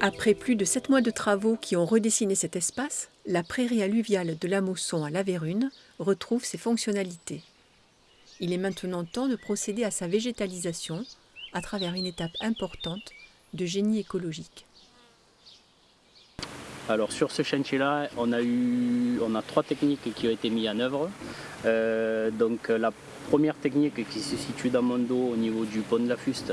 Après plus de sept mois de travaux qui ont redessiné cet espace, la prairie alluviale de la Mosson à La Vérune retrouve ses fonctionnalités. Il est maintenant temps de procéder à sa végétalisation à travers une étape importante de génie écologique. Alors sur ce chantier-là, on a eu, on a trois techniques qui ont été mises en œuvre. Euh, donc la première technique qui se situe dans mon dos au niveau du pont de la Fuste,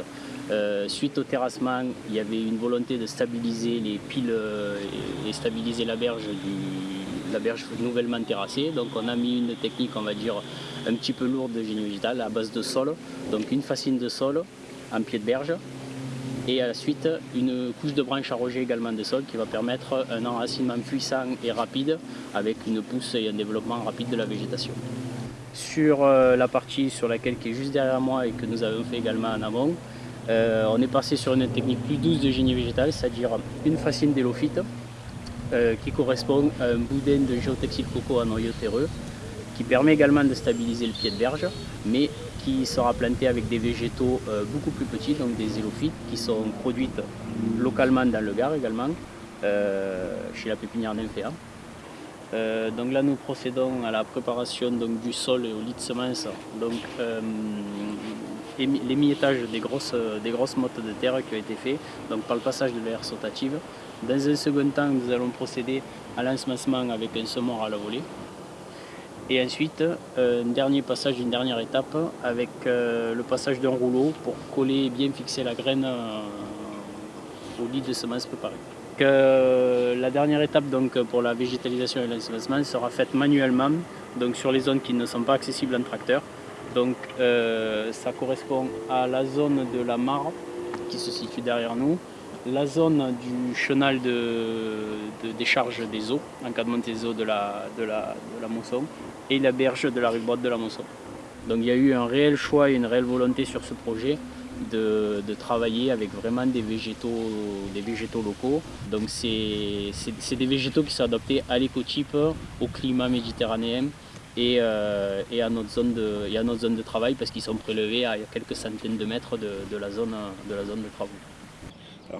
euh, suite au terrassement, il y avait une volonté de stabiliser les piles euh, et, stabiliser la berge, la berge nouvellement terrassée. Donc on a mis une technique, on va dire, un petit peu lourde de génie végétal à base de sol. Donc une fascine de sol en pied de berge et à la suite une couche de branches arrogées également de sol qui va permettre un enracinement puissant et rapide avec une pousse et un développement rapide de la végétation. Sur euh, la partie sur laquelle qui est juste derrière moi et que nous avons fait également en amont, euh, on est passé sur une technique plus douce de génie végétal, c'est-à-dire une fascine d'élophyte euh, qui correspond à un boudin de géotextile coco en noyau terreux qui permet également de stabiliser le pied de berge, mais qui sera planté avec des végétaux euh, beaucoup plus petits, donc des élophytes, qui sont produites localement dans le Gard également, chez la pépinière d'Inféa. Euh, donc là nous procédons à la préparation du sol et au lit de semences, l'émiettage des grosses, des grosses mottes de terre qui ont été fait donc par le passage de l'air sautative. Dans un second temps nous allons procéder à l'ensemencement avec un semoir à la volée. Et ensuite, euh, un dernier passage, une dernière étape avec euh, le passage d'un rouleau pour coller et bien fixer la graine euh, au lit de semences préparées. la dernière étape donc, pour la végétalisation et l'ensemencement sera faite manuellement donc, sur les zones qui ne sont pas accessibles en tracteur. Donc ça correspond à la zone de la mare qui se situe derrière nous, la zone du chenal de, décharge des eaux, en cas de des eaux de la, de la, de et la berge de la rive droite de la mousson. Donc il y a eu un réel choix et une réelle volonté sur ce projet de, travailler avec vraiment des végétaux, des végétaux locaux. Donc c'est des végétaux qui sont adaptés à l'écotype, au climat méditerranéen et, euh, et, à notre zone de, notre zone de travail parce qu'ils sont prélevés à quelques centaines de mètres de, la, zone, de la travaux.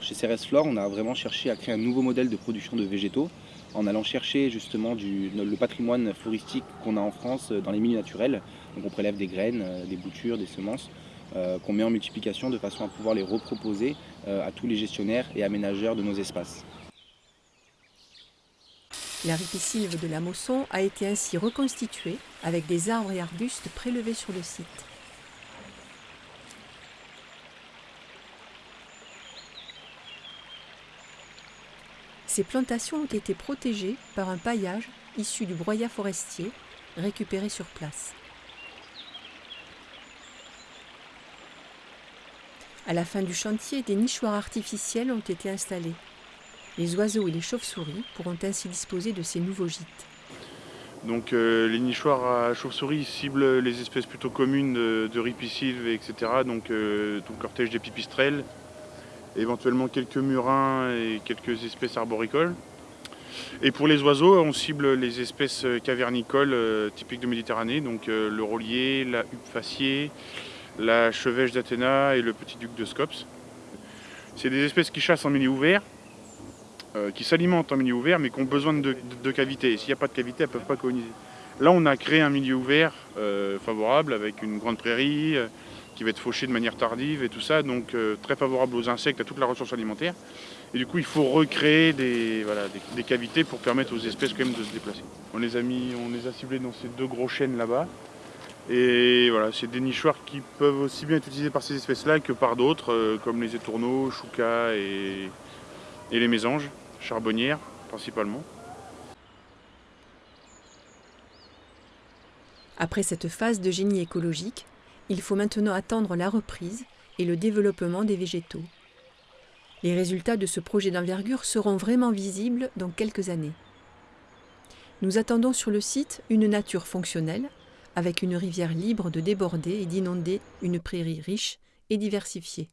Chez CRS Flore, on a vraiment cherché à créer un nouveau modèle de production de végétaux en allant chercher justement le patrimoine floristique qu'on a en France dans les milieux naturels. Donc on prélève des graines, euh, des boutures, des semences euh, qu'on met en multiplication de façon à pouvoir les reproposer à tous les gestionnaires et aménageurs de nos espaces. La ripisylve de la Mosson a été ainsi reconstituée avec des arbres et arbustes prélevés sur le site. Ces plantations ont été protégées par un paillage issu du broyat forestier récupéré sur place. À la fin du chantier, des nichoirs artificiels ont été installés. Les oiseaux et les chauves-souris pourront ainsi disposer de ces nouveaux gîtes. Donc euh, les nichoirs à chauves-souris ciblent les espèces plutôt communes de, de etc. Donc euh, tout le cortège des pipistrelles, éventuellement quelques murins et quelques espèces arboricoles. Et pour les oiseaux, on cible les espèces cavernicoles euh, typiques de Méditerranée, donc le rôlier, la huppe faciée, la chevêche d'Athéna et le petit duc de Scops. C'est des espèces qui chassent en milieu ouvert, euh, qui s'alimentent en milieu ouvert, mais qui ont besoin de, cavités. S'il n'y a pas de cavité, elles ne peuvent pas coloniser. Là, on a créé un milieu ouvert favorable avec une grande prairie, qui va être fauché de manière tardive et tout ça, donc euh, très favorable aux insectes, à toute la ressource alimentaire. Et du coup, il faut recréer des, cavités pour permettre aux espèces quand même de se déplacer. On les a mis, on les a ciblés dans ces deux gros chênes là-bas. Et voilà, c'est des nichoirs qui peuvent aussi bien être utilisés par ces espèces-là que par d'autres, euh, comme les étourneaux, choucas et les mésanges, charbonnières principalement. Après cette phase de génie écologique, il faut maintenant attendre la reprise et le développement des végétaux. Les résultats de ce projet d'envergure seront vraiment visibles dans quelques années. Nous attendons sur le site une nature fonctionnelle, avec une rivière libre de déborder et d'inonder une prairie riche et diversifiée.